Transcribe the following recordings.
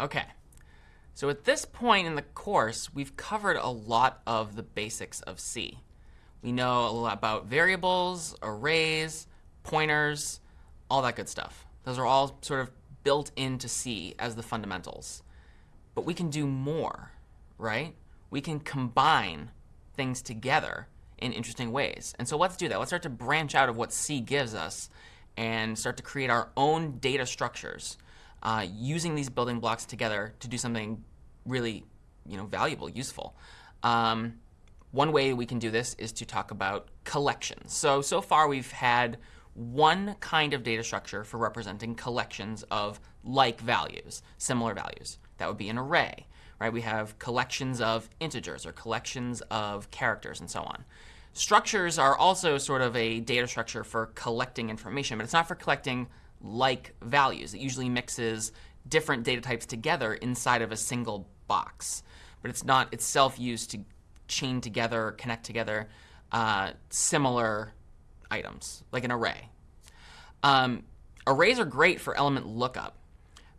Okay. So at this point in the course, we've covered a lot of the basics of C. We know a lot about variables, arrays, pointers, all that good stuff. Those are all sort of built into C as the fundamentals. But we can do more, right? We can combine things together in interesting ways. And so let's do that. Let's start to branch out of what C gives us and start to create our own data structures uh, using these building blocks together to do something really you know, valuable, useful. Um, one way we can do this is to talk about collections. So, so far we've had one kind of data structure for representing collections of like values, similar values. That would be an array, right? We have collections of integers or collections of characters and so on. Structures are also sort of a data structure for collecting information, but it's not for collecting like values. It usually mixes different data types together inside of a single box. But it's not itself used to chain together, connect together uh, similar items, like an array. Um, arrays are great for element lookup,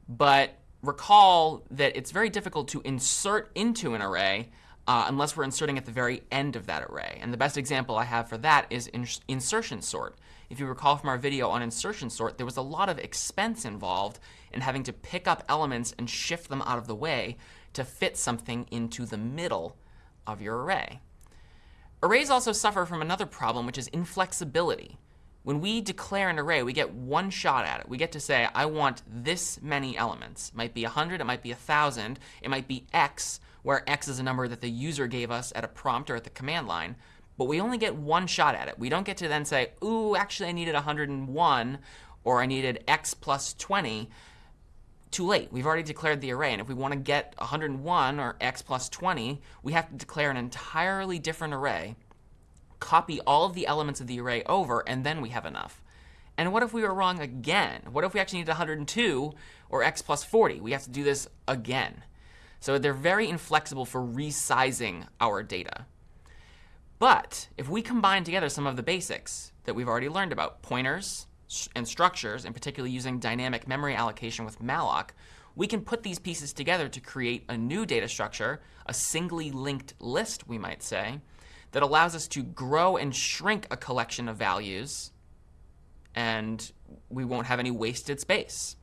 but recall that it's very difficult to insert into an array uh, unless we're inserting at the very end of that array. And the best example I have for that is ins insertion sort. If you recall from our video on insertion sort, there was a lot of expense involved in having to pick up elements and shift them out of the way to fit something into the middle of your array. Arrays also suffer from another problem, which is inflexibility. When we declare an array, we get one shot at it. We get to say, I want this many elements. It might be 100, it might be 1,000, it might be x, where x is a number that the user gave us at a prompt or at the command line. But we only get one shot at it. We don't get to then say, ooh, actually I needed 101, or I needed x plus 20 too late. We've already declared the array. And if we want to get 101 or x plus 20, we have to declare an entirely different array, copy all of the elements of the array over, and then we have enough. And what if we were wrong again? What if we actually need 102 or x plus 40? We have to do this again. So they're very inflexible for resizing our data. But if we combine together some of the basics that we've already learned about, pointers, and structures, and particularly using dynamic memory allocation with malloc, we can put these pieces together to create a new data structure, a singly linked list, we might say, that allows us to grow and shrink a collection of values, and we won't have any wasted space.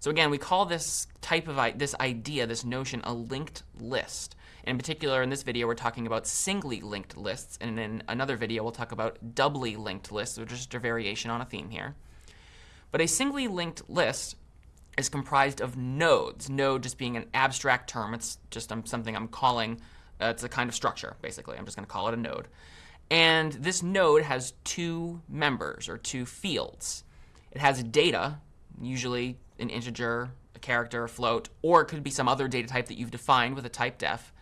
So again, we call this type of this idea, this notion, a linked list. In particular, in this video, we're talking about singly linked lists, and in another video, we'll talk about doubly linked lists, which is just a variation on a theme here. But a singly linked list is comprised of nodes. Node just being an abstract term. It's just um, something I'm calling, uh, it's a kind of structure, basically. I'm just going to call it a node. And this node has two members, or two fields. It has data, usually an integer, a character, a float, or it could be some other data type that you've defined with a type def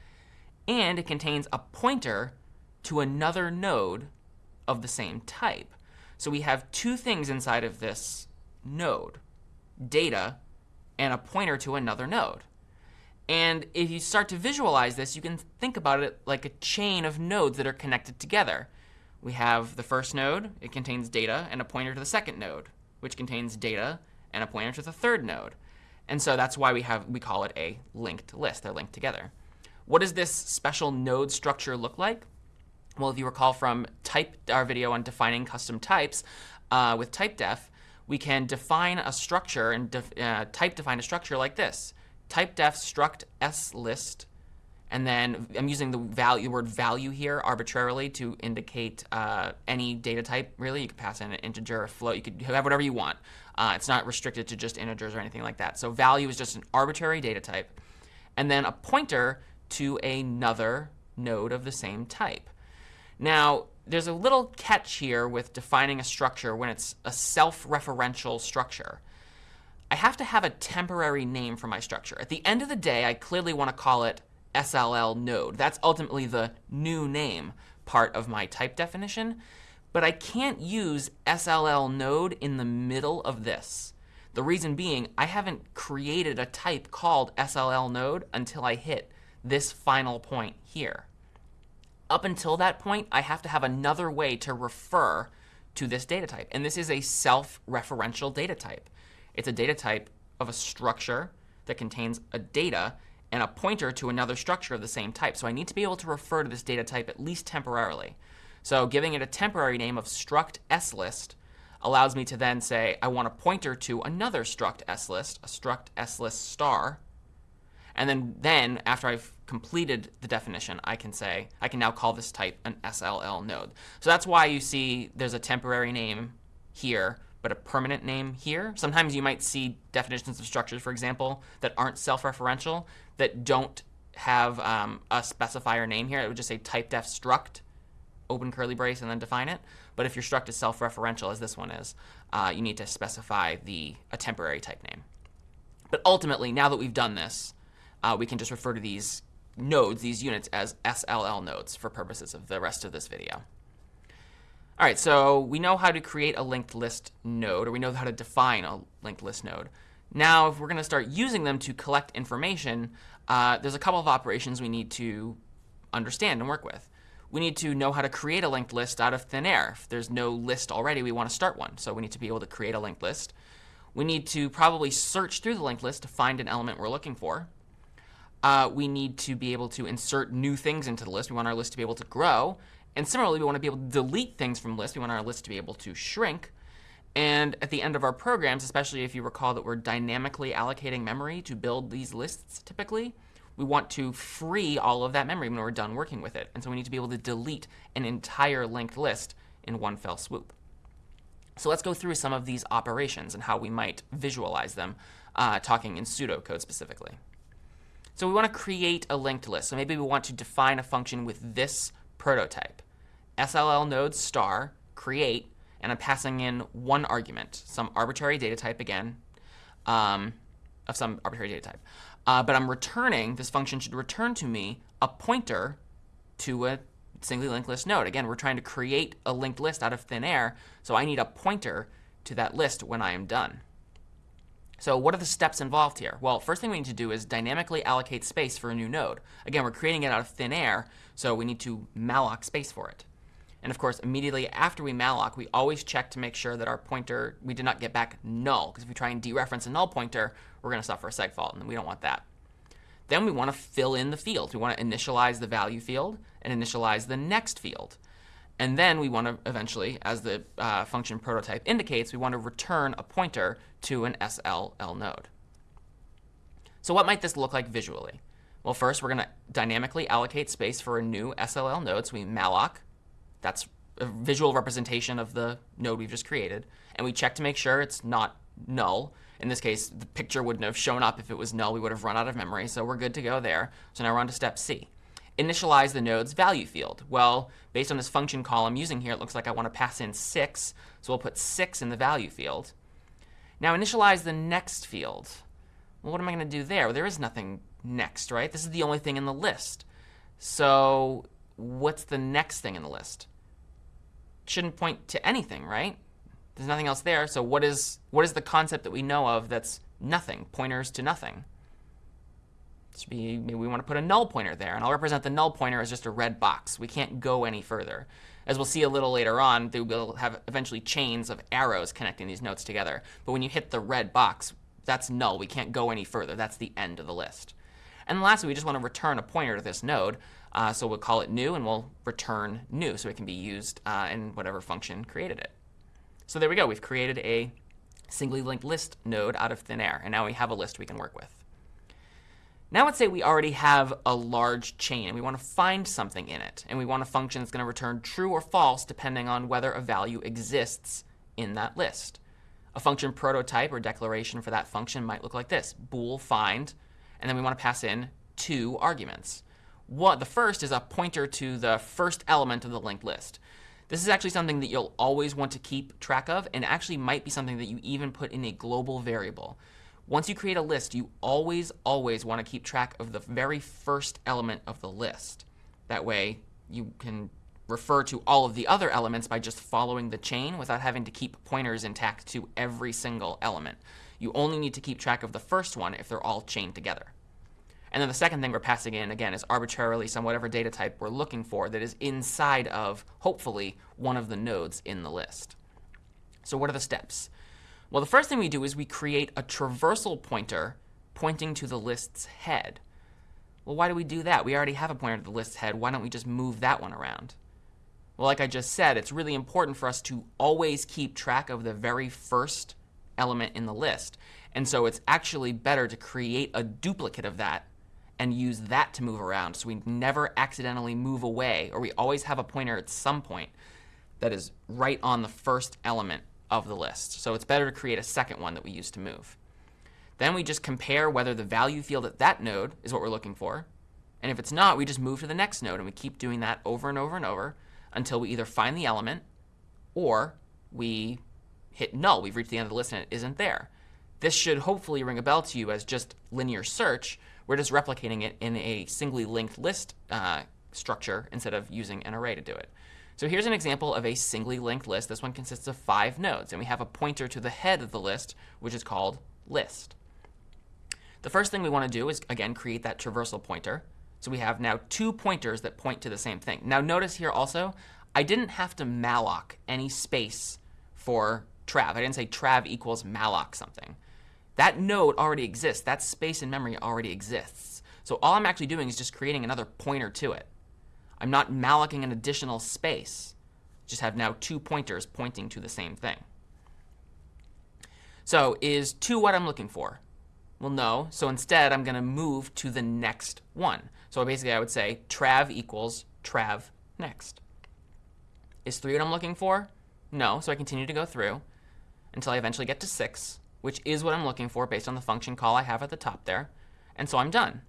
and it contains a pointer to another node of the same type. So we have two things inside of this node, data and a pointer to another node. And if you start to visualize this, you can think about it like a chain of nodes that are connected together. We have the first node, it contains data and a pointer to the second node, which contains data and a pointer to the third node. And so that's why we have we call it a linked list. They're linked together. What does this special node structure look like? Well, if you recall from type our video on defining custom types uh, with typedef, we can define a structure and uh, type define a structure like this. Typedef struct slist, and then I'm using the value word value here arbitrarily to indicate uh, any data type. Really, you could pass in an integer, a float. You could have whatever you want. Uh, it's not restricted to just integers or anything like that. So value is just an arbitrary data type, and then a pointer to another node of the same type. Now, there's a little catch here with defining a structure when it's a self-referential structure. I have to have a temporary name for my structure. At the end of the day, I clearly want to call it SLL node. That's ultimately the new name part of my type definition. But I can't use SLL node in the middle of this. The reason being, I haven't created a type called SLL node until I hit this final point here. Up until that point, I have to have another way to refer to this data type. And this is a self-referential data type. It's a data type of a structure that contains a data and a pointer to another structure of the same type. So I need to be able to refer to this data type at least temporarily. So giving it a temporary name of struct slist allows me to then say I want a pointer to another struct slist, a struct slist star. And then, then after I've completed the definition, I can say, I can now call this type an SLL node. So that's why you see there's a temporary name here, but a permanent name here. Sometimes you might see definitions of structures, for example, that aren't self-referential, that don't have um, a specifier name here. It would just say type def struct, open curly brace, and then define it. But if your struct is self-referential, as this one is, uh, you need to specify the a temporary type name. But ultimately, now that we've done this, uh, we can just refer to these nodes, these units, as SLL nodes for purposes of the rest of this video. All right, so we know how to create a linked list node, or we know how to define a linked list node. Now, if we're going to start using them to collect information, uh, there's a couple of operations we need to understand and work with. We need to know how to create a linked list out of thin air. If there's no list already, we want to start one. So we need to be able to create a linked list. We need to probably search through the linked list to find an element we're looking for. Uh, we need to be able to insert new things into the list. We want our list to be able to grow. And similarly, we want to be able to delete things from lists. We want our list to be able to shrink. And at the end of our programs, especially if you recall that we're dynamically allocating memory to build these lists typically, we want to free all of that memory when we're done working with it. And so we need to be able to delete an entire linked list in one fell swoop. So let's go through some of these operations and how we might visualize them, uh, talking in pseudocode specifically. So we want to create a linked list. So maybe we want to define a function with this prototype. SLL node star create, and I'm passing in one argument, some arbitrary data type again, um, of some arbitrary data type. Uh, but I'm returning, this function should return to me a pointer to a singly linked list node. Again, we're trying to create a linked list out of thin air, so I need a pointer to that list when I am done. So what are the steps involved here? Well, first thing we need to do is dynamically allocate space for a new node. Again, we're creating it out of thin air, so we need to malloc space for it. And of course, immediately after we malloc, we always check to make sure that our pointer, we did not get back null. Because if we try and dereference a null pointer, we're going to suffer a seg fault, and we don't want that. Then we want to fill in the fields. We want to initialize the value field and initialize the next field. And then we want to eventually, as the uh, function prototype indicates, we want to return a pointer to an SLL node. So what might this look like visually? Well, first, we're going to dynamically allocate space for a new SLL node. So we malloc that's a visual representation of the node we've just created. And we check to make sure it's not null. In this case, the picture wouldn't have shown up if it was null. We would have run out of memory. So we're good to go there. So now we're on to step C. Initialize the node's value field. Well, based on this function call I'm using here, it looks like I want to pass in 6. So we'll put 6 in the value field. Now initialize the next field. Well, what am I going to do there? Well, there is nothing next, right? This is the only thing in the list. So what's the next thing in the list? Shouldn't point to anything, right? There's nothing else there. So what is what is the concept that we know of that's nothing? Pointers to nothing. Should Be, maybe we want to put a null pointer there, and I'll represent the null pointer as just a red box. We can't go any further. As we'll see a little later on, they will have eventually chains of arrows connecting these nodes together. But when you hit the red box, that's null. We can't go any further. That's the end of the list. And lastly, we just want to return a pointer to this node. Uh, so we'll call it new, and we'll return new, so it can be used uh, in whatever function created it. So there we go. We've created a singly linked list node out of thin air, and now we have a list we can work with. Now let's say we already have a large chain, and we want to find something in it, and we want a function that's going to return true or false depending on whether a value exists in that list. A function prototype or declaration for that function might look like this, bool find, and then we want to pass in two arguments. What, the first is a pointer to the first element of the linked list. This is actually something that you'll always want to keep track of and actually might be something that you even put in a global variable. Once you create a list, you always, always want to keep track of the very first element of the list. That way you can refer to all of the other elements by just following the chain without having to keep pointers intact to every single element. You only need to keep track of the first one if they're all chained together. And then the second thing we're passing in, again, is arbitrarily some whatever data type we're looking for that is inside of, hopefully, one of the nodes in the list. So what are the steps? Well, the first thing we do is we create a traversal pointer pointing to the list's head. Well, why do we do that? We already have a pointer to the list's head. Why don't we just move that one around? Well, like I just said, it's really important for us to always keep track of the very first element in the list. And so it's actually better to create a duplicate of that and use that to move around so we never accidentally move away, or we always have a pointer at some point that is right on the first element of the list. So it's better to create a second one that we use to move. Then we just compare whether the value field at that node is what we're looking for. And if it's not, we just move to the next node, and we keep doing that over and over and over until we either find the element or we hit null. We've reached the end of the list and it isn't there. This should hopefully ring a bell to you as just linear search. We're just replicating it in a singly linked list uh, structure instead of using an array to do it. So here's an example of a singly linked list. This one consists of five nodes, and we have a pointer to the head of the list, which is called list. The first thing we want to do is, again, create that traversal pointer. So we have now two pointers that point to the same thing. Now notice here also, I didn't have to malloc any space for trav. I didn't say trav equals malloc something. That node already exists. That space in memory already exists. So all I'm actually doing is just creating another pointer to it. I'm not mallocing an additional space. Just have now two pointers pointing to the same thing. So is 2 what I'm looking for? Well, no. So instead, I'm going to move to the next one. So basically, I would say trav equals trav next. Is 3 what I'm looking for? No. So I continue to go through until I eventually get to 6, which is what I'm looking for based on the function call I have at the top there. And so I'm done.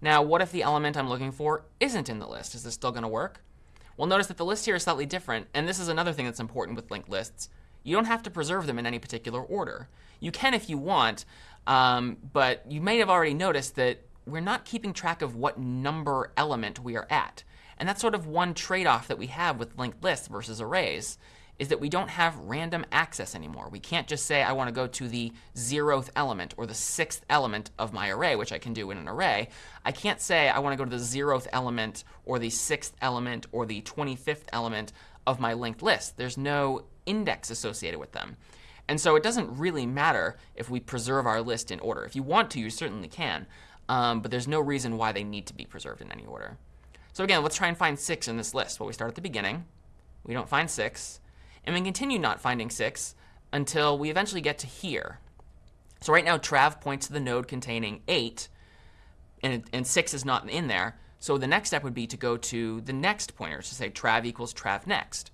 Now, what if the element I'm looking for isn't in the list? Is this still going to work? Well, notice that the list here is slightly different, and this is another thing that's important with linked lists. You don't have to preserve them in any particular order. You can if you want, um, but you may have already noticed that we're not keeping track of what number element we are at. And that's sort of one trade-off that we have with linked lists versus arrays is that we don't have random access anymore. We can't just say I want to go to the zeroth element or the sixth element of my array, which I can do in an array. I can't say I want to go to the zeroth element or the sixth element or the 25th element of my linked list. There's no index associated with them. And so it doesn't really matter if we preserve our list in order. If you want to, you certainly can. Um, but there's no reason why they need to be preserved in any order. So again, let's try and find 6 in this list. Well, we start at the beginning. We don't find 6. And we continue not finding 6 until we eventually get to here. So right now, trav points to the node containing 8, and, and 6 is not in there. So the next step would be to go to the next pointer, to say trav equals trav next.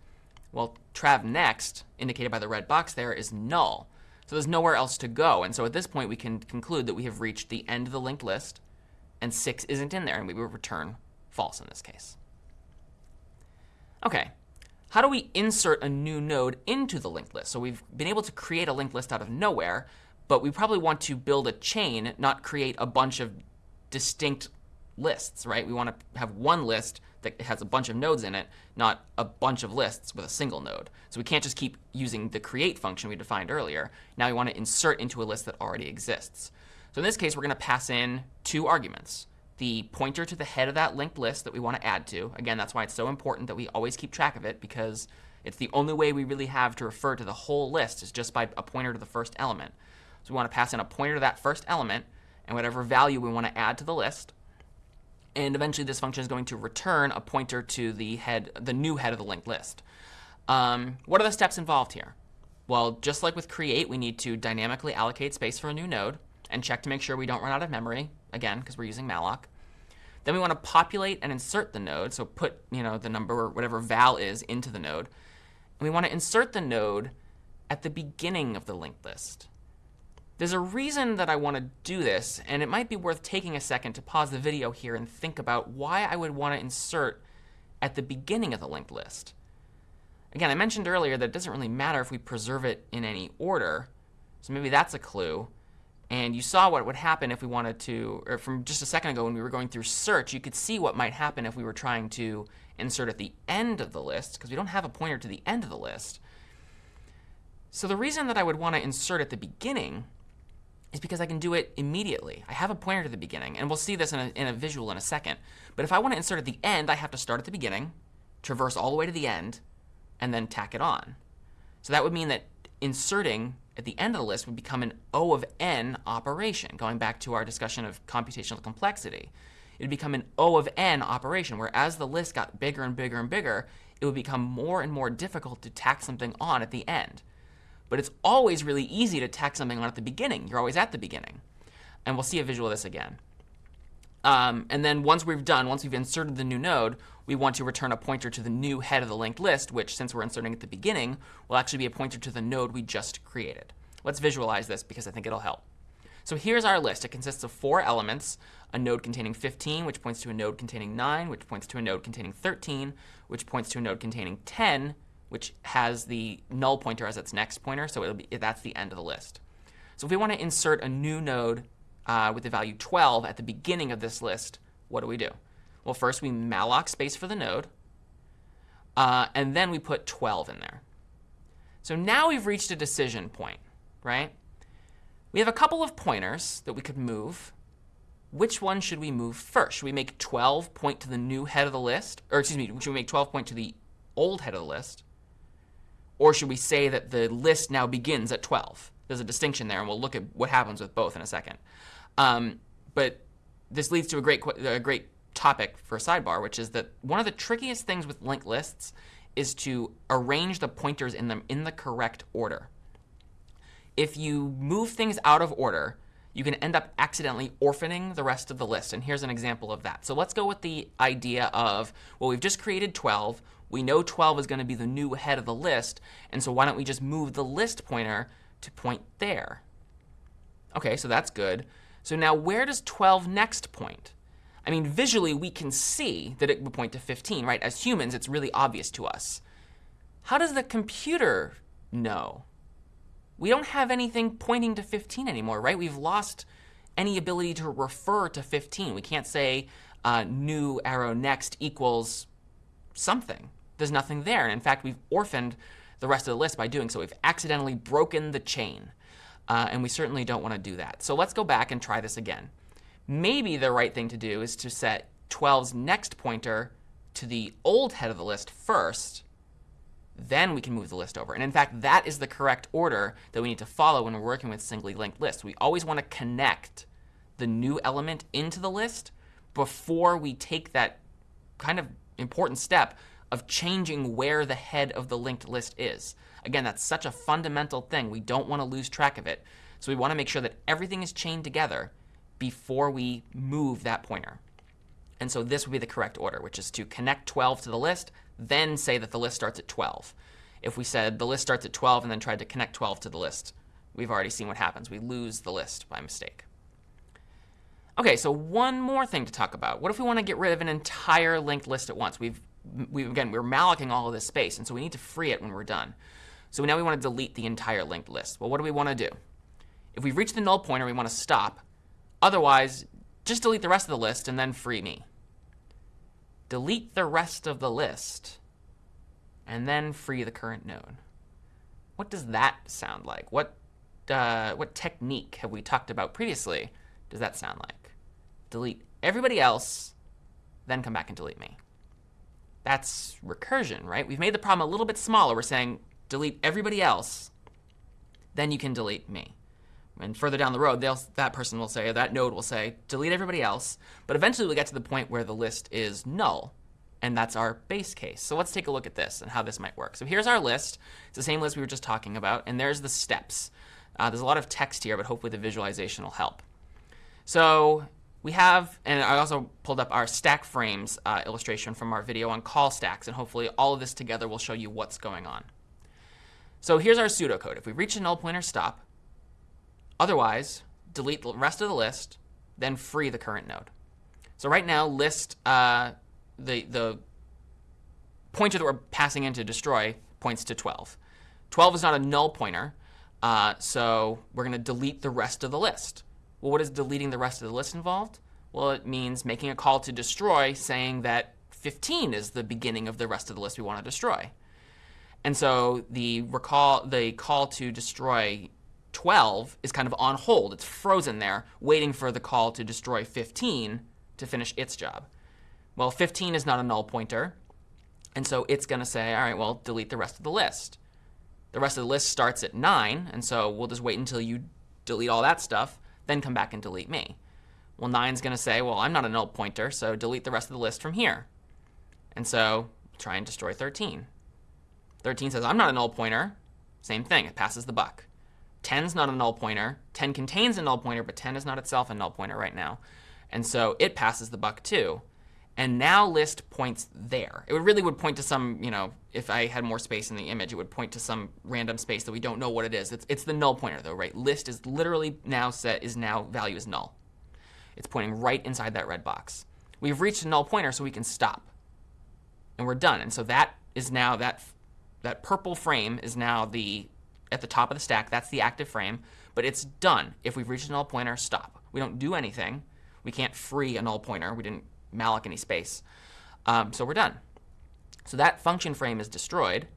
Well, trav next, indicated by the red box there, is null. So there's nowhere else to go. And so at this point, we can conclude that we have reached the end of the linked list, and 6 isn't in there, and we will return false in this case. OK, how do we insert a new node into the linked list? So we've been able to create a linked list out of nowhere, but we probably want to build a chain, not create a bunch of distinct lists, right? We want to have one list that has a bunch of nodes in it, not a bunch of lists with a single node. So we can't just keep using the create function we defined earlier. Now we want to insert into a list that already exists. So in this case, we're going to pass in two arguments the pointer to the head of that linked list that we want to add to. Again, that's why it's so important that we always keep track of it because it's the only way we really have to refer to the whole list is just by a pointer to the first element. So we want to pass in a pointer to that first element and whatever value we want to add to the list. And eventually this function is going to return a pointer to the head, the new head of the linked list. Um, what are the steps involved here? Well, just like with create, we need to dynamically allocate space for a new node and check to make sure we don't run out of memory again, because we're using malloc. Then we want to populate and insert the node, so put you know the number, or whatever val is, into the node. And we want to insert the node at the beginning of the linked list. There's a reason that I want to do this, and it might be worth taking a second to pause the video here and think about why I would want to insert at the beginning of the linked list. Again, I mentioned earlier that it doesn't really matter if we preserve it in any order, so maybe that's a clue. And you saw what would happen if we wanted to, or from just a second ago when we were going through search, you could see what might happen if we were trying to insert at the end of the list, because we don't have a pointer to the end of the list. So the reason that I would want to insert at the beginning is because I can do it immediately. I have a pointer to the beginning, and we'll see this in a, in a visual in a second. But if I want to insert at the end, I have to start at the beginning, traverse all the way to the end, and then tack it on. So that would mean that inserting at the end of the list would become an O of n operation, going back to our discussion of computational complexity. It would become an O of n operation, where as the list got bigger and bigger and bigger, it would become more and more difficult to tack something on at the end. But it's always really easy to tack something on at the beginning. You're always at the beginning. And we'll see a visual of this again. Um, and then once we've done, once we've inserted the new node, we want to return a pointer to the new head of the linked list, which, since we're inserting at the beginning, will actually be a pointer to the node we just created. Let's visualize this because I think it'll help. So here's our list. It consists of four elements, a node containing 15, which points to a node containing 9, which points to a node containing 13, which points to a node containing 10, which has the null pointer as its next pointer, so it'll be, that's the end of the list. So if we want to insert a new node uh, with the value 12 at the beginning of this list, what do we do? Well, first we malloc space for the node, uh, and then we put 12 in there. So now we've reached a decision point, right? We have a couple of pointers that we could move. Which one should we move first? Should we make 12 point to the new head of the list? Or excuse me, should we make 12 point to the old head of the list? Or should we say that the list now begins at 12? There's a distinction there, and we'll look at what happens with both in a second. Um, but this leads to a great, a great topic for a sidebar, which is that one of the trickiest things with linked lists is to arrange the pointers in them in the correct order. If you move things out of order, you can end up accidentally orphaning the rest of the list. And here's an example of that. So let's go with the idea of, well, we've just created 12. We know 12 is going to be the new head of the list. And so why don't we just move the list pointer to point there? OK, so that's good. So now where does 12 next point? I mean, visually, we can see that it would point to 15, right? As humans, it's really obvious to us. How does the computer know? We don't have anything pointing to 15 anymore, right? We've lost any ability to refer to 15. We can't say uh, new arrow next equals something. There's nothing there. And in fact, we've orphaned the rest of the list by doing so. We've accidentally broken the chain. Uh, and we certainly don't want to do that. So let's go back and try this again. Maybe the right thing to do is to set 12's next pointer to the old head of the list first. Then we can move the list over. And in fact, that is the correct order that we need to follow when we're working with singly linked lists. We always want to connect the new element into the list before we take that kind of important step of changing where the head of the linked list is. Again, that's such a fundamental thing. We don't want to lose track of it. So we want to make sure that everything is chained together before we move that pointer. And so this would be the correct order, which is to connect 12 to the list, then say that the list starts at 12. If we said the list starts at 12 and then tried to connect 12 to the list, we've already seen what happens. We lose the list by mistake. OK, so one more thing to talk about. What if we want to get rid of an entire linked list at once? We've, we've again, we're mallocing all of this space, and so we need to free it when we're done. So now we want to delete the entire linked list. Well, what do we want to do? If we've reached the null pointer, we want to stop. Otherwise, just delete the rest of the list and then free me. Delete the rest of the list and then free the current node. What does that sound like? What, uh, what technique have we talked about previously does that sound like? Delete everybody else, then come back and delete me. That's recursion, right? We've made the problem a little bit smaller. We're saying delete everybody else, then you can delete me. And further down the road, that person will say, that node will say, delete everybody else. But eventually we'll get to the point where the list is null. And that's our base case. So let's take a look at this and how this might work. So here's our list. It's the same list we were just talking about. And there's the steps. Uh, there's a lot of text here, but hopefully the visualization will help. So we have, and I also pulled up our stack frames uh, illustration from our video on call stacks. And hopefully all of this together will show you what's going on. So here's our pseudocode. If we reach a null pointer stop, otherwise delete the rest of the list, then free the current node. So right now, list uh, the the pointer that we're passing in to destroy points to 12. 12 is not a null pointer, uh, so we're going to delete the rest of the list. Well, what is deleting the rest of the list involved? Well, it means making a call to destroy, saying that 15 is the beginning of the rest of the list we want to destroy. And so the recall, the call to destroy 12 is kind of on hold. It's frozen there, waiting for the call to destroy 15 to finish its job. Well, 15 is not a null pointer, and so it's going to say, all right, well, delete the rest of the list. The rest of the list starts at 9, and so we'll just wait until you delete all that stuff, then come back and delete me. Well, 9 is going to say, well, I'm not a null pointer, so delete the rest of the list from here. And so try and destroy 13. 13 says, I'm not a null pointer. Same thing, it passes the buck. 10 is not a null pointer. 10 contains a null pointer, but 10 is not itself a null pointer right now. And so it passes the buck too. And now list points there. It would really would point to some, you know, if I had more space in the image, it would point to some random space that we don't know what it is. It's, it's the null pointer though, right? List is literally now set, is now value is null. It's pointing right inside that red box. We've reached a null pointer, so we can stop. And we're done. And so that is now, that, that purple frame is now the, at the top of the stack. That's the active frame. But it's done. If we've reached a null pointer, stop. We don't do anything. We can't free a null pointer. We didn't malloc any space. Um, so we're done. So that function frame is destroyed.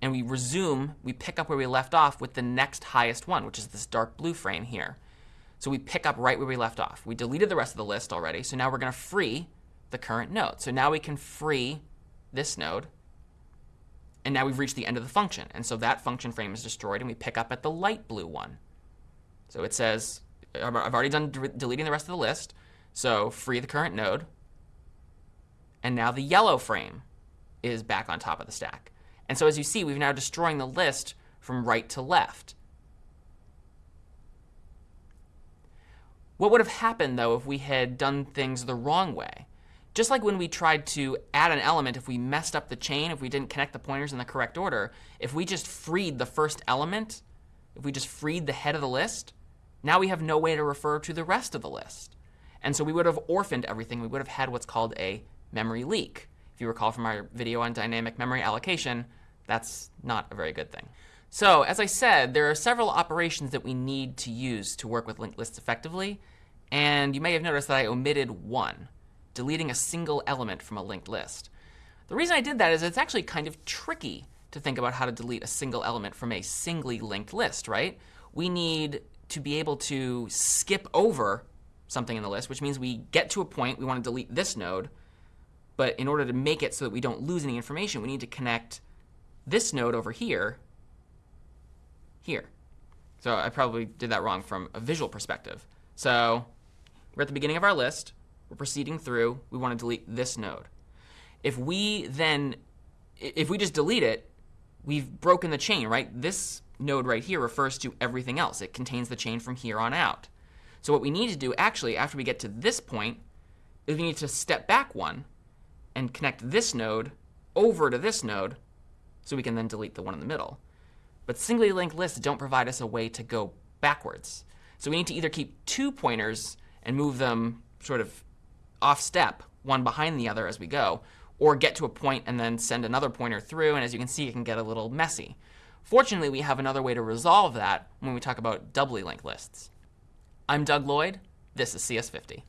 And we resume, we pick up where we left off with the next highest one, which is this dark blue frame here. So we pick up right where we left off. We deleted the rest of the list already, so now we're going to free the current node. So now we can free this node, and now we've reached the end of the function. And so that function frame is destroyed, and we pick up at the light blue one. So it says, I've already done deleting the rest of the list, so free the current node. And now the yellow frame is back on top of the stack. And so as you see, we've now destroying the list from right to left. What would have happened, though, if we had done things the wrong way? Just like when we tried to add an element, if we messed up the chain, if we didn't connect the pointers in the correct order, if we just freed the first element, if we just freed the head of the list, now we have no way to refer to the rest of the list. And so we would have orphaned everything. We would have had what's called a memory leak. If you recall from our video on dynamic memory allocation, that's not a very good thing. So as I said, there are several operations that we need to use to work with linked lists effectively. And you may have noticed that I omitted one, deleting a single element from a linked list. The reason I did that is it's actually kind of tricky to think about how to delete a single element from a singly linked list, right? We need to be able to skip over something in the list, which means we get to a point, we want to delete this node, but in order to make it so that we don't lose any information, we need to connect this node over here here. So I probably did that wrong from a visual perspective. So we're at the beginning of our list. We're proceeding through. We want to delete this node. If we then, if we just delete it, we've broken the chain, right? This node right here refers to everything else. It contains the chain from here on out. So what we need to do actually after we get to this point is we need to step back one and connect this node over to this node so we can then delete the one in the middle. But singly linked lists don't provide us a way to go backwards. So we need to either keep two pointers and move them sort of off step, one behind the other as we go, or get to a point and then send another pointer through. And as you can see, it can get a little messy. Fortunately, we have another way to resolve that when we talk about doubly linked lists. I'm Doug Lloyd. This is CS50.